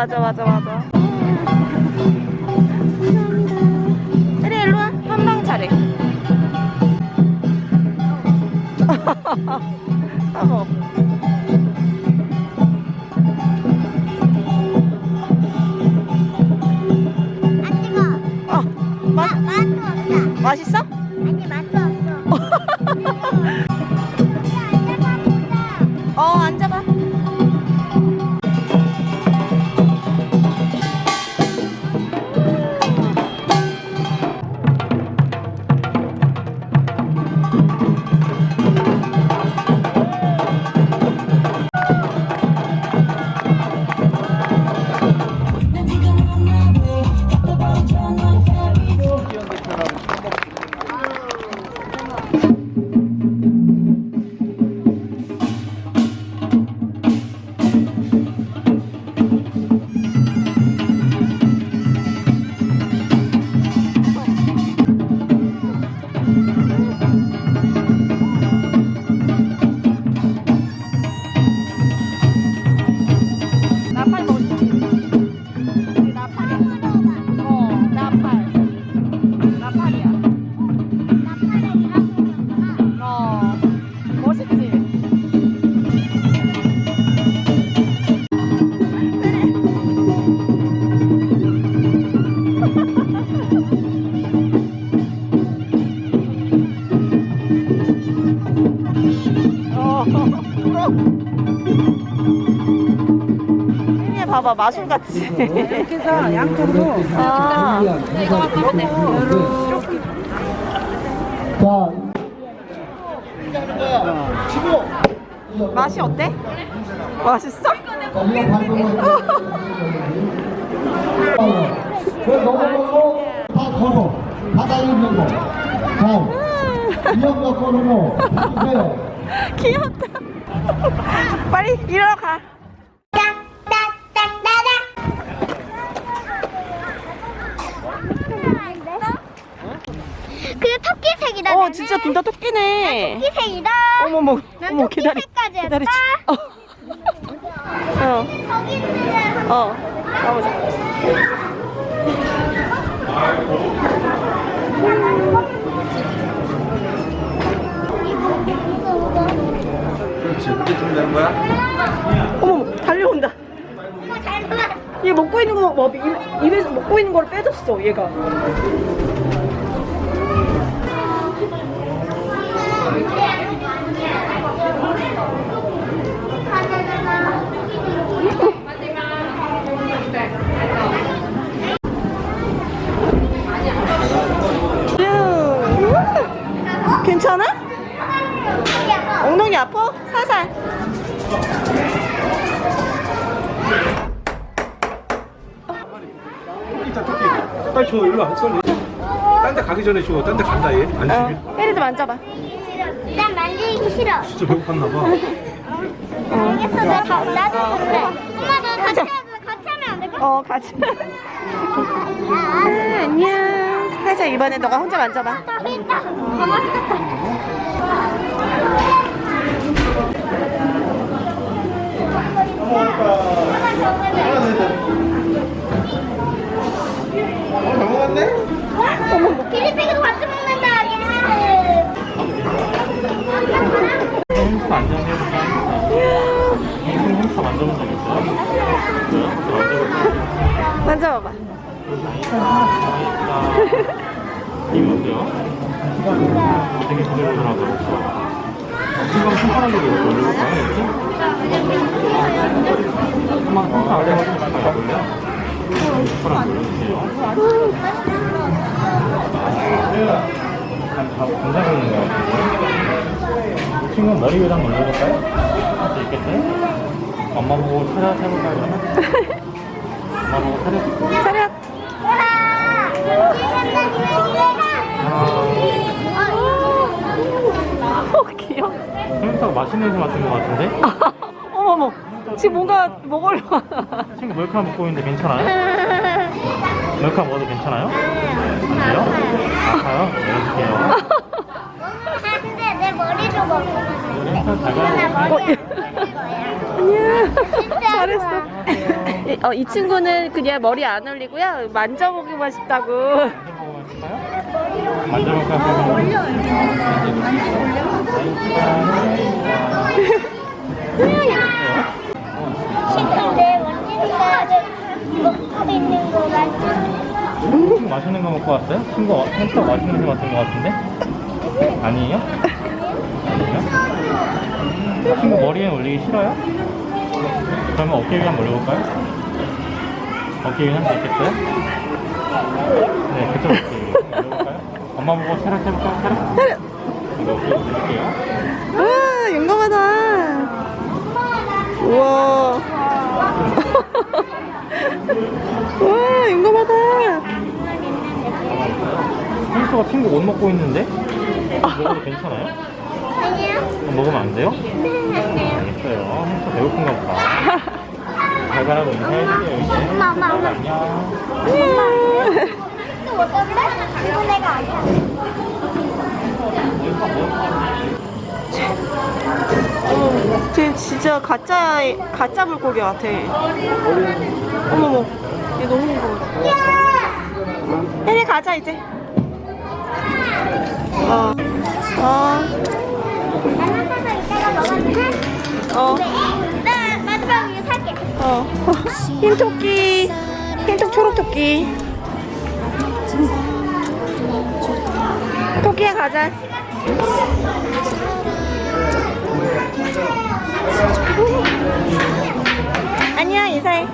맞아 맞아 맞아 혜리 일로와 한방 차례 어. 안 뜨거. 어, 마, 맛도 없다. 맛있어? 아니, 맛 혜미야 봐봐 마술 같지 이렇게 해서 양쪽으로 아 맛이 어때? 맛있어? 그 넘어가고 다 걸어 바다에 있는 거. 자, 이형 여권으로 해주세요. 귀엽다 빨리 일어나 가 그게 토끼색이다. 어 진짜 둘 다 토끼네 토끼색이다. 어머머 난 어머 기다리 토끼색까지 기다리 했다. 어. 거기 있는 어, 어, 가보자. 그렇지 그렇게 주면 되는 거야? 어머, 달려온다. 얘 먹고 있는 거, 뭐, 입, 입에서 먹고 있는 거를 빼줬어, 얘가. 빨리 줘 일로 와 빨리 딴데 가기 전에 줘 딴 데 간다 얘 안심이 어, 혜리 좀 앉아봐. 난 만지기 싫어. 진짜 배고팠나 봐 알겠어, 나 가, 나도 그래. 엄마 너 같이 하자. 같이 하면 안 될까? 어, 같이. 아, 안녕. 살짝 이번에 너가 혼자 만져봐. 나 있다. 어, 맛있겠다. 이거 어때요? 되게 부들부들하고 지금 손가락으로 올려볼까요? 이렇게? 한번 손가락 아래 한번 가볼래요? 손가락 올려주세요 굉장히 있는 것 같아요 이 친구 머리 위에다 한번 올려볼까요? 할 수 있겠어요? 엄마 보고 차렷 해볼까요 그러면? 엄마 보고 차렷. 어, 귀여워. 햄스터가 맛있는 냄새 맡은 것 같은데? 어머머. 지금 뭔가 먹으려. 친구 몰카 먹고 있는데 괜찮아요? 몰카 먹어도 괜찮아요? 안 돼요? 아파요? 내려줄게요 근데 내 머리도 먹고 햄스터 가요 머리 안 먹을 거야. 안녕. 진짜 잘했어. 좋아. 이- 어, 이 친구는 그냥 머리 안 올리고요. 만져보기만 싶다고. 있는 거 맞지? 친구 맛있는 거 먹고 왔어요? 친구 어- 햄스터 맛있는 거 같은 거 같은데? 아니에요? 아니에요? 친구 머리에 올리기 싫어요? 그러면 어깨 위에 한번 올려볼까요? 어깨 위에 할수 있겠어요? 네, 그쪽 어깨 위에 올려볼까요? 엄마 보고 차렷 해볼까요? 차렷? 이거 어깨 올릴게요 와, 용감하다. 우와. 와, 용감하다. 햄스터가 친구 옷 먹고 있는데? 먹어도 괜찮아요? 아니야. 어, 먹으면 안 돼요? 알겠어요. 햄스터 배고픈가 보다. 잘 가라고 인사해줄게요, 이제. 엄마, 엄마, 엄마. 안녕. 어, 쟤 진짜 가짜, 가짜 물고기 같아. 어머머, 얘 너무 무거워. 혜리 가자, 이제. 어. 어. 어. 나 마지막 이거 살게. 어. 흰 토끼. 흰톡 초록 토끼. 토끼야 가자. 안녕 인사해.